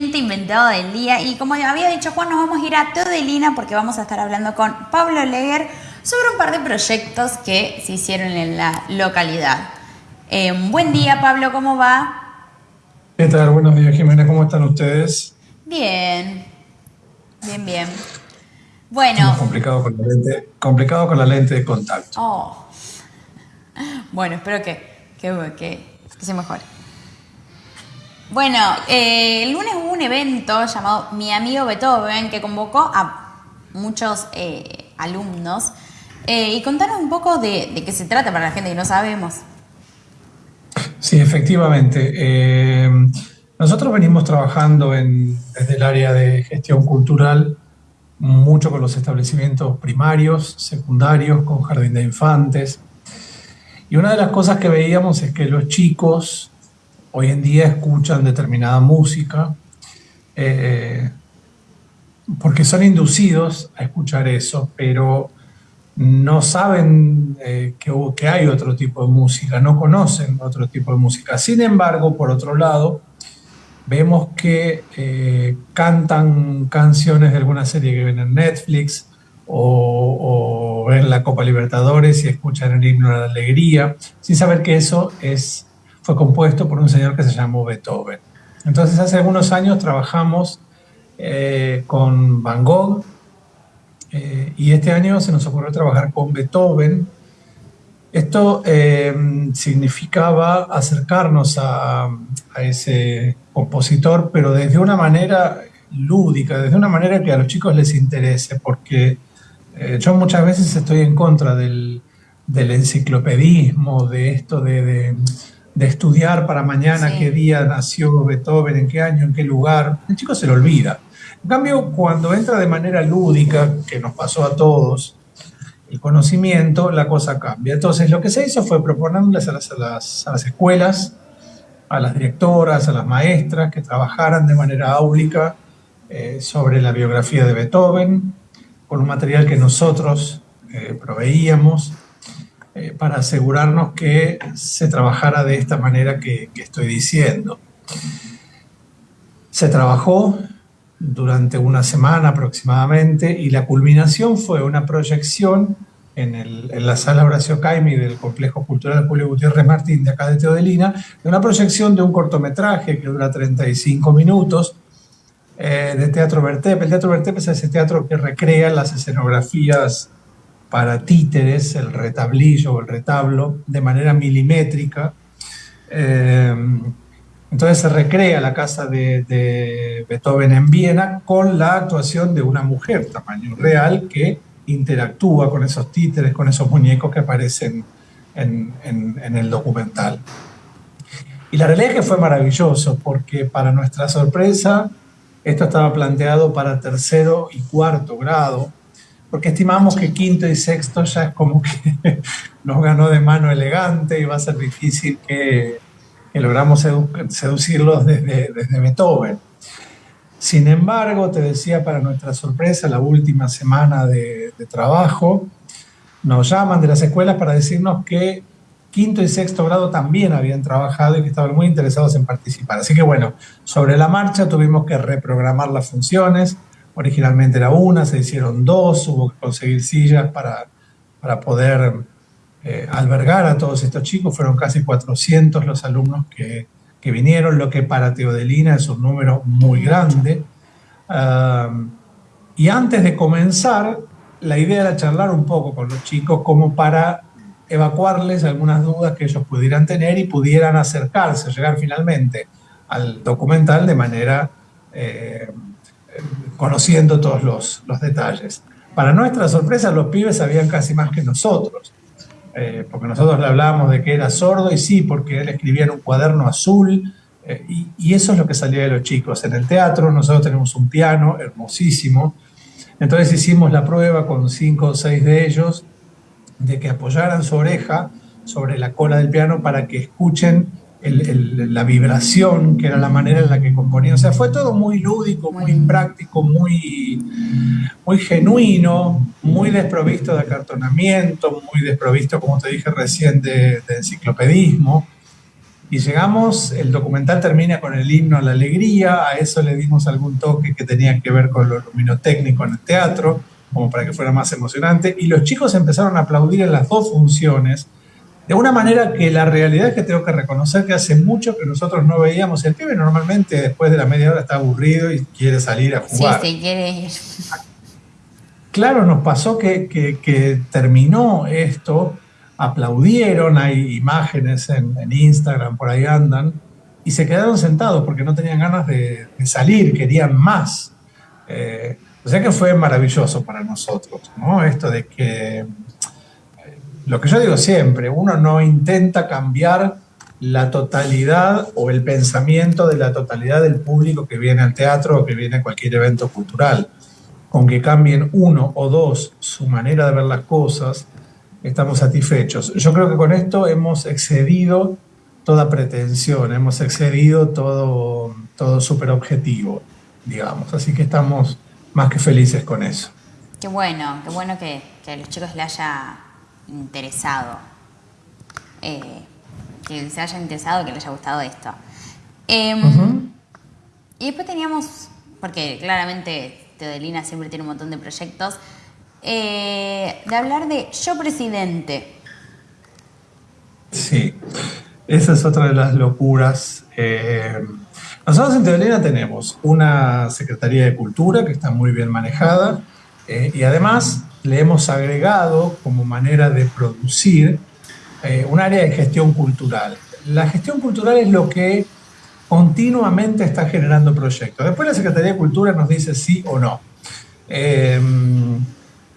inventado del día y como había dicho Juan nos vamos a ir a Teodelina porque vamos a estar hablando con Pablo Leger sobre un par de proyectos que se hicieron en la localidad. Eh, buen día Pablo, ¿cómo va? ¿Qué tal? Buenos días Jimena, ¿cómo están ustedes? Bien, bien, bien. Bueno. Complicado con la lente, complicado con la lente de contacto. Oh. Bueno, espero que, que, que se mejore. Bueno, eh, el lunes hubo un evento llamado Mi Amigo Beethoven que convocó a muchos eh, alumnos. Eh, y contanos un poco de, qué se trata para la gente que no sabemos. Sí, efectivamente. nosotros venimos trabajando desde el área de gestión cultural mucho con los establecimientos primarios, secundarios, con jardín de infantes. Y una de las cosas que veíamos es que los chicos hoy en día escuchan determinada música eh, porque son inducidos a escuchar eso, pero no saben eh, que, hay otro tipo de música, no conocen otro tipo de música. Sin embargo, por otro lado, vemos que eh, cantan canciones de alguna serie que ven en Netflix o, o ven la Copa Libertadores y escuchan el himno de la alegría, sin saber que eso es fue compuesto por un señor que se llamó Beethoven. Entonces hace algunos años trabajamos eh, con Van Gogh eh, y este año se nos ocurrió trabajar con Beethoven. Esto eh, significaba acercarnos a, a, ese compositor, pero desde una manera lúdica, desde una manera que a los chicos les interese, porque yo muchas veces estoy en contra del, del enciclopedismo, de esto de estudiar para mañana qué día nació Beethoven, en qué año, en qué lugar. El chico se lo olvida. En cambio, cuando entra de manera lúdica, que nos pasó a todos, el conocimiento, la cosa cambia. Entonces, lo que se hizo fue proponerles a las, a las, escuelas, a las directoras, a las maestras, que trabajaran de manera áulica eh, sobre la biografía de Beethoven, con un material que nosotros eh, proveíamos, eh, para asegurarnos que se trabajara de esta manera que, estoy diciendo. Se trabajó durante una semana aproximadamente y la culminación fue una proyección en, la sala Horacio Caimi del Complejo Cultural Julio Gutiérrez Martín de acá de Teodelina, de una proyección de un cortometraje que dura 35 minutos eh, de Teatro Vertep. El Teatro Vertep es ese teatro que recrea las escenografías para títeres, el retablillo o el retablo, de manera milimétrica. Eh, entonces se recrea la casa de, Beethoven en Viena con la actuación de una mujer tamaño real que interactúa con esos títeres, con esos muñecos que aparecen en, en el documental. Y la realidad es que fue maravilloso porque para nuestra sorpresa esto estaba planteado para tercero y cuarto grado, porque estimamos que quinto y sexto ya es como que nos ganó de mano elegante y va a ser difícil que, logramos seducirlos desde, desde Beethoven. Sin embargo, te decía para nuestra sorpresa, la última semana de, trabajo, nos llaman de las escuelas para decirnos que quinto y sexto grado también habían trabajado y que estaban muy interesados en participar. Así que bueno, sobre la marcha tuvimos que reprogramar las funciones, Originalmente era una, se hicieron dos, hubo que conseguir sillas para, para poder eh, albergar a todos estos chicos. Fueron casi 400 los alumnos que, que vinieron, lo que para Teodelina es un número muy grande. y antes de comenzar, la idea era charlar un poco con los chicos como para evacuarles algunas dudas que ellos pudieran tener y pudieran acercarse, llegar finalmente al documental de manera eh, conociendo todos los, los, detalles. Para nuestra sorpresa, los pibes sabían casi más que nosotros, eh, porque nosotros le hablábamos de que era sordo y sí, porque él escribía en un cuaderno azul, eh, y, y, eso es lo que salía de los chicos. En el teatro nosotros tenemos un piano hermosísimo, entonces hicimos la prueba con cinco o seis de ellos de que apoyaran su oreja sobre la cola del piano para que escuchen la vibración, que era la manera en la que componía. O sea, fue todo muy lúdico, muy práctico, muy, muy genuino, muy desprovisto de acartonamiento, muy desprovisto, como te dije recién, de, enciclopedismo. y llegamos, el documental termina con el himno a la alegría, a eso le dimos algún toque que tenía que ver con lo luminotécnico en el teatro, como para que fuera más emocionante, y los chicos empezaron a aplaudir en las dos funciones, de una manera que la realidad es que tengo que reconocer que hace mucho que nosotros no veíamos. El pibe normalmente después de la media hora está aburrido y quiere salir a jugar. Sí, sí, quiere ir. Claro, nos pasó que, que terminó esto aplaudieron, hay imágenes en, Instagram, por ahí andan, y se quedaron sentados porque no tenían ganas de, salir, querían más. Eh, o sea que fue maravilloso para nosotros, ¿no? Esto de que, lo que yo digo siempre, uno no intenta cambiar la totalidad o el pensamiento de la totalidad del público que viene al teatro o que viene a cualquier evento cultural. Con que cambien uno o dos su manera de ver las cosas, estamos satisfechos. Yo creo que con esto hemos excedido toda pretensión, hemos excedido todo, todo super objetivo, digamos. Así que estamos más que felices con eso. Qué bueno, qué bueno que, a los chicos les haya interesado. Eh, que les haya interesado, que les haya gustado esto. Em, y después teníamos, porque claramente Teodelina siempre tiene un montón de proyectos, eh, de hablar de yo presidente. Sí, esa es otra de las locuras. Eh, nosotros en Teolina tenemos una Secretaría de Cultura que está muy bien manejada y además le hemos agregado como manera de producir un área de gestión cultural. La gestión cultural es lo que continuamente está generando proyectos. Después la Secretaría de Cultura nos dice sí o no.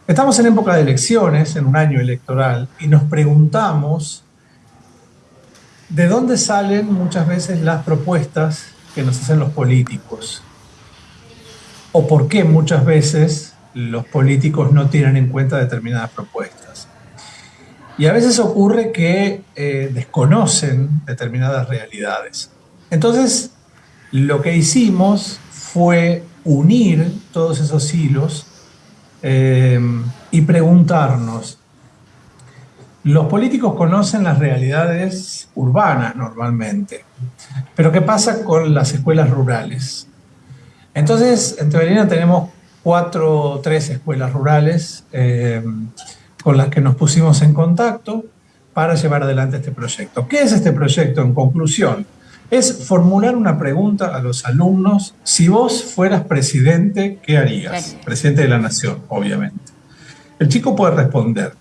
Estamos en época de elecciones, en un año electoral, y nos preguntamos de dónde salen muchas veces las propuestas que nos hacen los políticos, o por qué muchas veces los políticos no tienen en cuenta determinadas propuestas. Y a veces ocurre que eh, desconocen determinadas realidades. Entonces, lo que hicimos fue unir todos esos hilos eh, y preguntarnos, los políticos conocen las realidades urbanas normalmente, pero ¿qué pasa con las escuelas rurales? Entonces, en Teorina tenemos cuatro o tres escuelas rurales eh, con las que nos pusimos en contacto para llevar adelante este proyecto. ¿Qué es este proyecto en conclusión? es formular una pregunta a los alumnos. Si vos fueras presidente, ¿qué harías? Presidente de la nación, obviamente. El chico puede responder,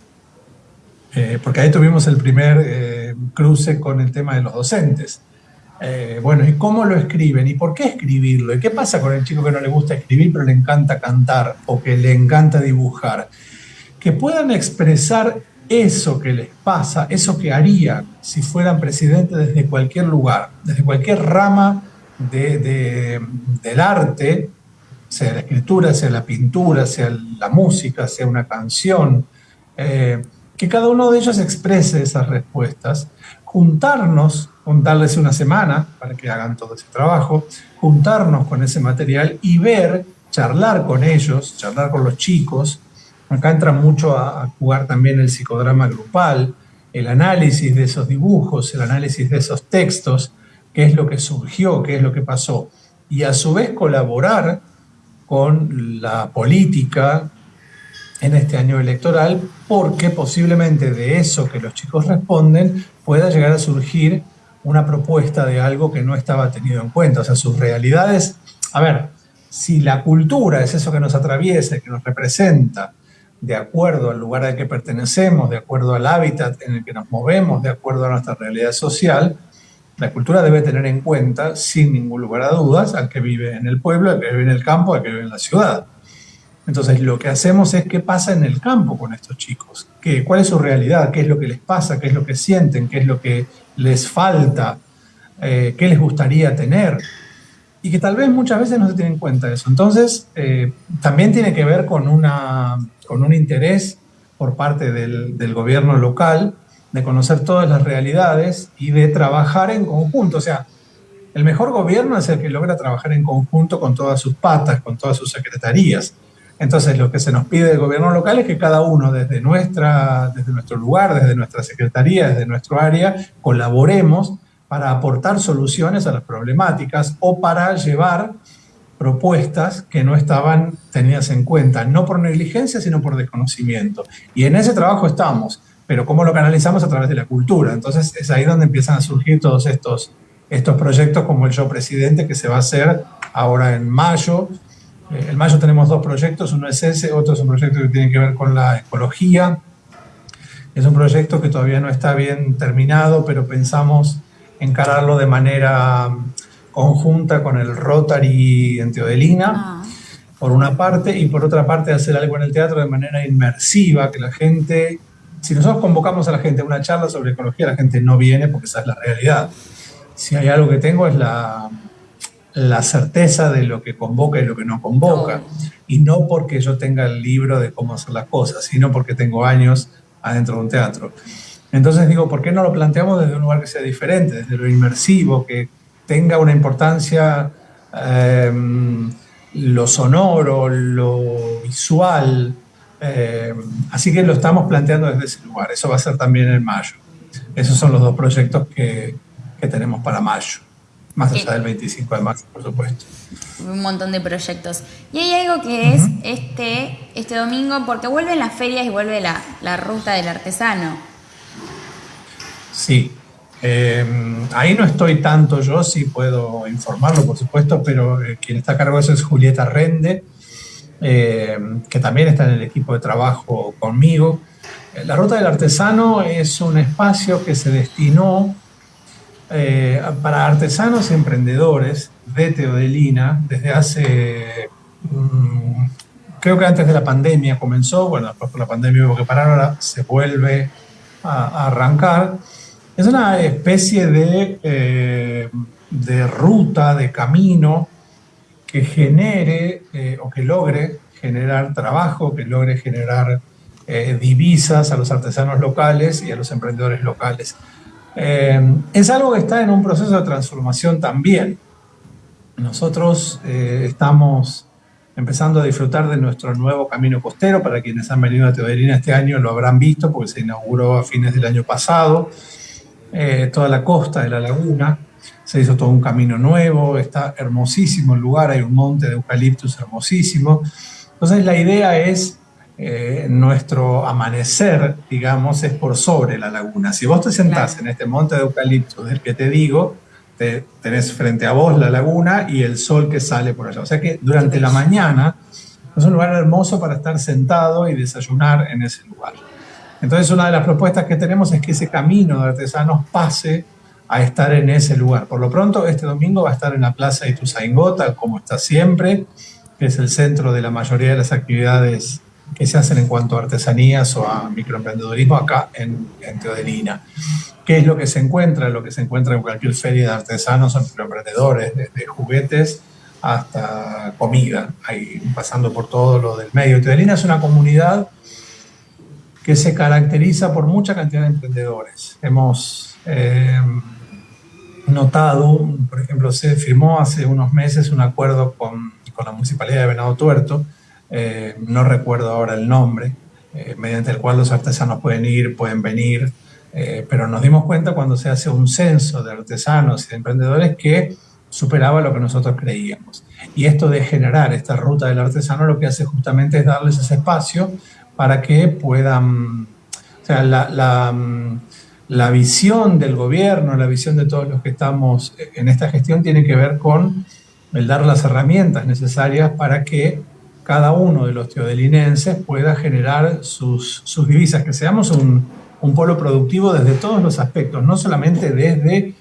eh, porque ahí tuvimos el primer eh, cruce con el tema de los docentes. Eh, bueno, ¿y cómo lo escriben? ¿Y por qué escribirlo? ¿Y qué pasa con el chico que no le gusta escribir pero le encanta cantar o que le encanta dibujar? Que puedan expresar eso que les pasa, eso que harían si fueran presidentes desde cualquier lugar, desde cualquier rama del arte, sea la escritura, sea la pintura, sea la música, sea una canción, eh, que cada uno de ellos exprese esas respuestas, juntarnos, darles una semana para que hagan todo ese trabajo, juntarnos con ese material y ver, charlar con ellos, charlar con los chicos, Acá entra mucho a, jugar también el psicodrama grupal, el análisis de esos dibujos, el análisis de esos textos, qué es lo que surgió, qué es lo que pasó, y a su vez colaborar con la política en este año electoral, porque posiblemente de eso que los chicos responden pueda llegar a surgir una propuesta de algo que no estaba tenido en cuenta. O sea, sus realidades, a ver, si la cultura es eso que nos atraviesa, que nos representa, de acuerdo al lugar al que pertenecemos, de acuerdo al hábitat en el que nos movemos, de acuerdo a nuestra realidad social, la cultura debe tener en cuenta, sin ningún lugar a dudas, al que vive en el pueblo, al que vive en el campo, al que vive en la ciudad. Entonces, lo que hacemos es qué pasa en el campo con estos chicos, ¿Qué, cuál es su realidad, qué es lo que les pasa, qué es lo que sienten, qué es lo que les falta, eh, qué les gustaría tener y que tal vez muchas veces no se tiene en cuenta eso. Entonces, eh, también tiene que ver con, una, con un interés por parte del, del, gobierno local de conocer todas las realidades y de trabajar en conjunto. O sea, el mejor gobierno es el que logra trabajar en conjunto con todas sus patas, con todas sus secretarías. Entonces, lo que se nos pide del gobierno local es que cada uno desde, nuestra, desde nuestro lugar, desde nuestra secretaría, desde nuestro área, colaboremos para aportar soluciones a las problemáticas o para llevar propuestas que no estaban tenidas en cuenta, no por negligencia, sino por desconocimiento. Y en ese trabajo estamos, pero ¿cómo lo canalizamos? A través de la cultura. Entonces es ahí donde empiezan a surgir todos estos, estos proyectos como el Yo Presidente, que se va a hacer ahora en mayo. Eh, en mayo tenemos dos proyectos, uno es ese, otro es un proyecto que tiene que ver con la ecología. Es un proyecto que todavía no está bien terminado, pero pensamos encararlo de manera conjunta con el Rotary en Teodelina, ah. por una parte, y por otra parte hacer algo en el teatro de manera inmersiva, que la gente, si nosotros convocamos a la gente a una charla sobre ecología, la gente no viene porque esa es la realidad. Si hay algo que tengo es la, la certeza de lo que convoca y lo que no convoca. Y no porque yo tenga el libro de cómo hacer las cosas, sino porque tengo años adentro de un teatro. Entonces digo, ¿por qué no lo planteamos desde un lugar que sea diferente, desde lo inmersivo, que tenga una importancia em, lo sonoro, lo visual. Em, así que lo estamos planteando desde ese lugar. Eso va a ser también en mayo. Esos son los dos proyectos que, tenemos para mayo. Más allá del 25 de marzo, por supuesto. Un montón de proyectos. Y hay algo que es este, este domingo, porque vuelven las ferias y vuelve la, la ruta del artesano. Sí, Em, ahí no estoy tanto yo, sí puedo informarlo, por supuesto, pero eh, quien está a cargo de eso es Julieta Rende, em, que también está en el equipo de trabajo conmigo. La Ruta del Artesano es un espacio que se destinó eh, para artesanos y emprendedores de Teodelina desde hace, mm, creo que antes de la pandemia comenzó, bueno, después por la pandemia hubo que parar, ahora se vuelve a arrancar es una especie de, eh, de ruta, de camino que genere eh, o que logre generar trabajo, que logre generar divisas a los artesanos locales y a los emprendedores locales. Es algo que está en un proceso de transformación también. Nosotros estamos empezando a disfrutar de nuestro nuevo camino costero. Para quienes han venido a Teoderina este año lo habrán visto porque se inauguró a fines del año pasado. Eh, toda la costa de la laguna, se hizo todo un camino nuevo, está hermosísimo el lugar, hay un monte de eucaliptus hermosísimo. Entonces la idea es, eh, nuestro amanecer, digamos, es por sobre la laguna. Si vos te sentás en este monte de eucaliptus del que te digo, te, tenés frente a vos la laguna y el sol que sale por allá. O sea que durante la mañana es un lugar hermoso para estar sentado y desayunar en ese lugar. Entonces una de las propuestas que tenemos es que ese camino de artesanos pase a estar en ese lugar. Por lo pronto, este domingo va a estar en la Plaza Ituzaingó, como está siempre, que es el centro de la mayoría de las actividades que se hacen en cuanto a artesanías o a microemprendedorismo acá en, en Teodelina. ¿Qué es lo que se encuentra? Lo que se encuentra en cualquier feria de artesanos o microemprendedores, desde juguetes hasta comida, ahí pasando por todo lo del medio. Teodelina es una comunidad que se caracteriza por mucha cantidad de emprendedores. Hemos eh, notado, por ejemplo, se firmó hace unos meses un acuerdo con, con la Municipalidad de Venado Tuerto, eh, no recuerdo ahora el nombre, eh, mediante el cual los artesanos pueden ir, pueden venir, pero nos dimos cuenta cuando se hace un censo de artesanos y de emprendedores que superaba lo que nosotros creíamos. Y esto de generar esta ruta del artesano lo que hace justamente es darles ese espacio para que puedan, o sea, la, la, visión del gobierno, la visión de todos los que estamos en esta gestión tiene que ver con el dar las herramientas necesarias para que cada uno de los teodelinenses pueda generar sus, sus divisas, que seamos un, un polo productivo desde todos los aspectos, no solamente desde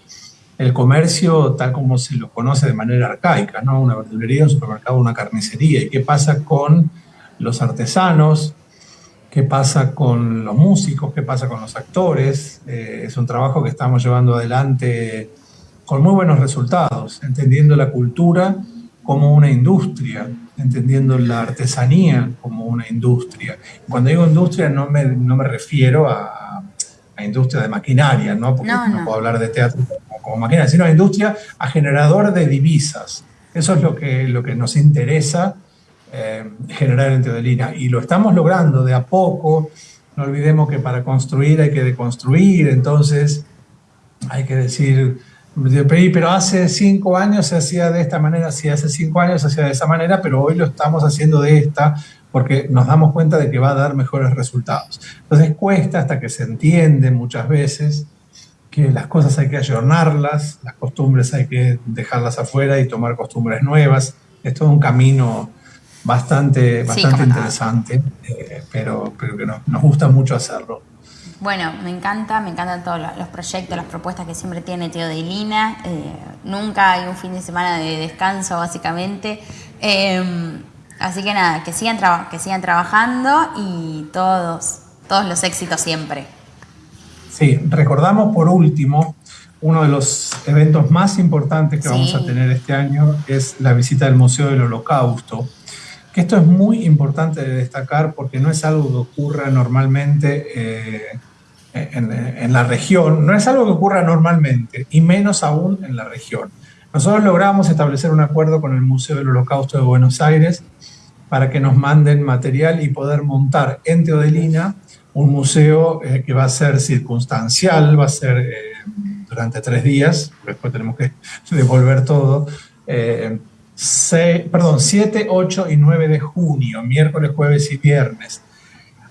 el comercio tal como se lo conoce de manera arcaica, ¿no? Una verdulería, un supermercado, una carnicería. ¿Y qué pasa con los artesanos, qué pasa con los músicos, qué pasa con los actores. Eh, es un trabajo que estamos llevando adelante con muy buenos resultados, entendiendo la cultura como una industria, entendiendo la artesanía como una industria. Cuando digo industria no me, no me refiero a, a industria de maquinaria, ¿no? porque no, puedo hablar de teatro como, como, maquinaria, sino a industria, a generador de divisas. Eso es lo que, lo que nos interesa eh, generar en Teodelina. Y lo estamos logrando de a poco. No olvidemos que para construir hay que deconstruir, entonces hay que decir Pero hace cinco años se hacía de esta manera, sí, hace cinco años se hacía de esa manera, pero hoy lo estamos haciendo de esta porque nos damos cuenta de que va a dar mejores resultados. Entonces cuesta hasta que se entiende muchas veces que las cosas hay que ayornarlas, las costumbres hay que dejarlas afuera y tomar costumbres nuevas. Es todo un camino bastante, bastante interesante, eh, pero, pero que nos gusta mucho hacerlo. Bueno, me encanta, me encantan todos los proyectos, las propuestas que siempre tiene Teo de Lina. Eh, nunca hay un fin de semana de descanso, básicamente. Em, así que nada, que sigan, que sigan trabajando y todos, todos los éxitos siempre. Sí, recordamos por último, uno de los eventos más importantes que vamos a tener este año es la visita del Museo del Holocausto. Que esto es muy importante de destacar porque no es algo que ocurra normalmente eh, en, la región, no es algo que ocurra normalmente, y menos aún en la región. Nosotros logramos establecer un acuerdo con el Museo del Holocausto de Buenos Aires para que nos manden material y poder montar en Teodelina un museo eh, que va a ser circunstancial, va a ser eh, durante tres días, después tenemos que devolver todo, eh, perdón, 7, 8 y 9 de junio, miércoles, jueves y viernes.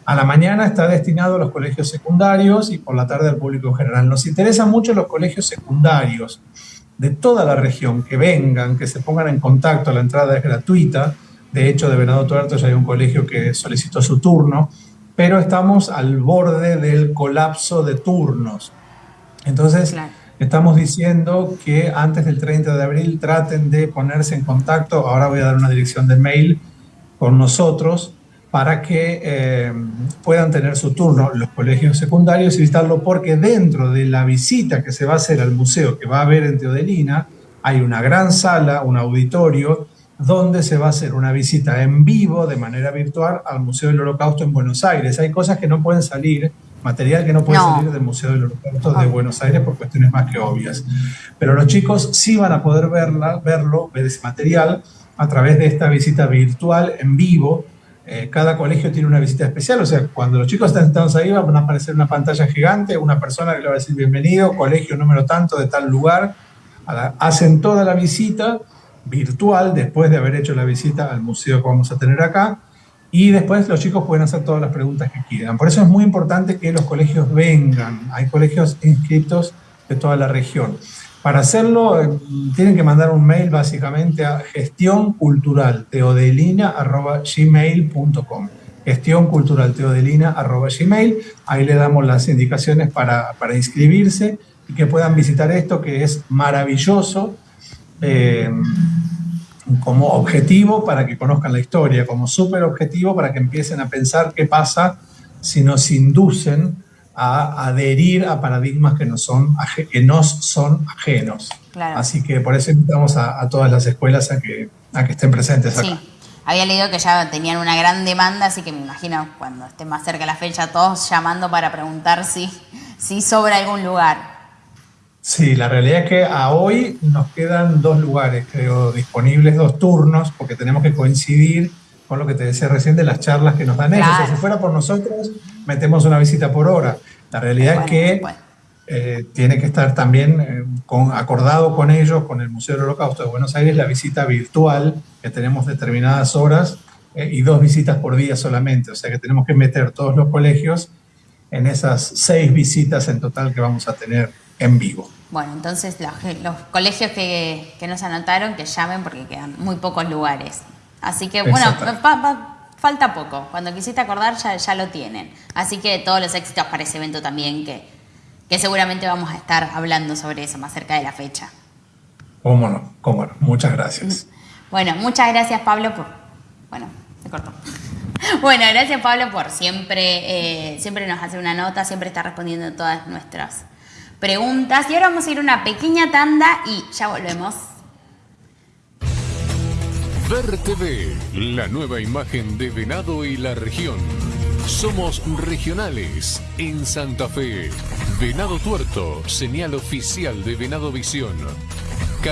A la mañana está destinado a los colegios secundarios y por la tarde al público en general. Nos interesan mucho los colegios secundarios de toda la región, que vengan, que se pongan en contacto, la entrada es gratuita. De hecho, de Venado Tuerto ya hay un colegio que solicitó su turno pero estamos al borde del colapso de turnos. Entonces, estamos diciendo que antes del 30 de abril traten de ponerse en contacto, ahora voy a dar una dirección de mail con nosotros para que eh, puedan tener su turno los colegios secundarios y visitarlo, porque dentro de la visita que se va a hacer al museo que va a haber en Teodelina, hay una gran sala, un auditorio, donde se va a hacer una visita en vivo de manera virtual al Museo del Holocausto en Buenos Aires. Hay cosas que no pueden salir, material que no puede salir del Museo del Holocausto de Buenos Aires por cuestiones más que obvias. Pero los chicos sí van a poder verla, verlo, ver ese material a través de esta visita virtual en vivo. Eh, cada colegio tiene una visita especial, o sea, cuando los chicos están sentados ahí van a aparecer una pantalla gigante, una persona que le va a decir bienvenido, colegio número tanto de tal lugar, hacen toda la visita virtual después de haber hecho la visita al museo que vamos a tener acá y después los chicos pueden hacer todas las preguntas que quieran. Por eso es muy importante que los colegios vengan. Hay colegios inscritos de toda la región. Para hacerlo, eh, tienen que mandar un mail básicamente a gestionculturalteodelina.gmail.com Gestión Gmail. Ahí le damos las indicaciones para, para inscribirse y que puedan visitar esto que es maravilloso eh, como objetivo para que conozcan la historia, como súper objetivo para que empiecen a pensar qué pasa si nos inducen a adherir a paradigmas que nos son, que nos son ajenos. Así que por eso invitamos a, todas las escuelas a que, a que estén presentes acá. Sí. Había leído que ya tenían una gran demanda, así que me imagino cuando esté más cerca la fecha, todos llamando para preguntar si, si sobra algún lugar. Sí, la realidad es que a hoy nos quedan dos lugares, creo, disponibles, dos turnos, porque tenemos que coincidir con lo que te decía recién de las charlas que nos dan ellos. si fuera por nosotros, metemos una visita por hora. La realidad es que eh, tiene que estar también eh, con, acordado con ellos, con el Museo del Holocausto de Buenos Aires, la visita virtual, que tenemos determinadas horas eh, y dos visitas por día solamente. O sea que tenemos que meter todos los colegios en esas seis visitas en total que vamos a tener en vivo. Bueno, entonces los, colegios que, que, nos anotaron, que llamen porque quedan muy pocos lugares. Así que bueno, falta poco. Cuando quisiste acordar ya, ya lo tienen. Así que todos los éxitos para ese evento también, que, que seguramente vamos a estar hablando sobre eso más cerca de la fecha. Cómo no, cómo no. Muchas gracias. Bueno, muchas gracias Pablo por... Bueno, se cortó. Bueno, gracias Pablo por siempre, eh, siempre nos hace una nota, siempre está respondiendo todas nuestras preguntas. Y ahora vamos a ir a una pequeña tanda y ya volvemos. Ver TV, la nueva imagen de Venado y la región. Somos regionales en Santa Fe. Venado Tuerto, señal oficial de Venado Visión.